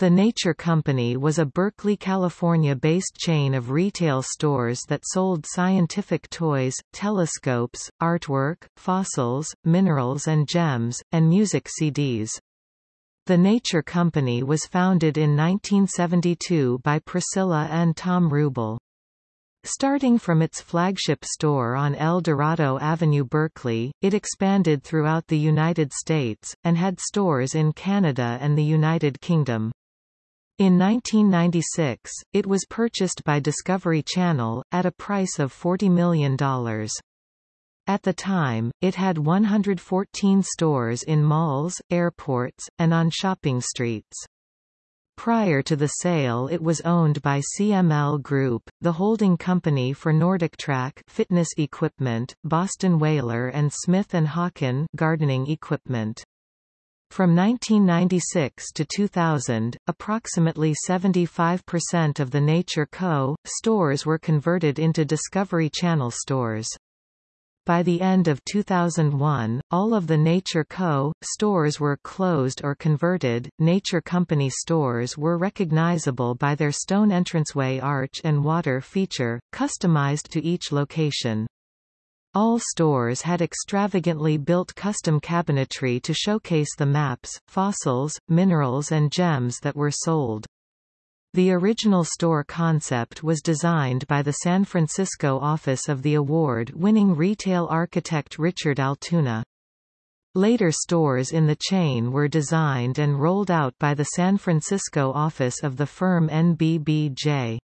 The Nature Company was a Berkeley, California-based chain of retail stores that sold scientific toys, telescopes, artwork, fossils, minerals and gems, and music CDs. The Nature Company was founded in 1972 by Priscilla and Tom Wrubel. Starting from its flagship store on El Dorado Avenue Berkeley, it expanded throughout the United States, and had stores in Canada and the United Kingdom. In 1996, it was purchased by Discovery Channel, at a price of $40 million. At the time, it had 114 stores in malls, airports, and on shopping streets. Prior to the sale it was owned by CML Group, the holding company for NordicTrack fitness equipment, Boston Whaler and Smith & Hawken gardening equipment. From 1996 to 2000, approximately 75% of the Nature Co. stores were converted into Discovery Channel stores. By the end of 2001, all of the Nature Co. stores were closed or converted. Nature Company stores were recognizable by their stone entranceway arch and water feature, customized to each location. All stores had extravagantly built custom cabinetry to showcase the maps, fossils, minerals and gems that were sold. The original store concept was designed by the San Francisco office of the award-winning retail architect Richard Altuna. Later stores in the chain were designed and rolled out by the San Francisco office of the firm NBBJ.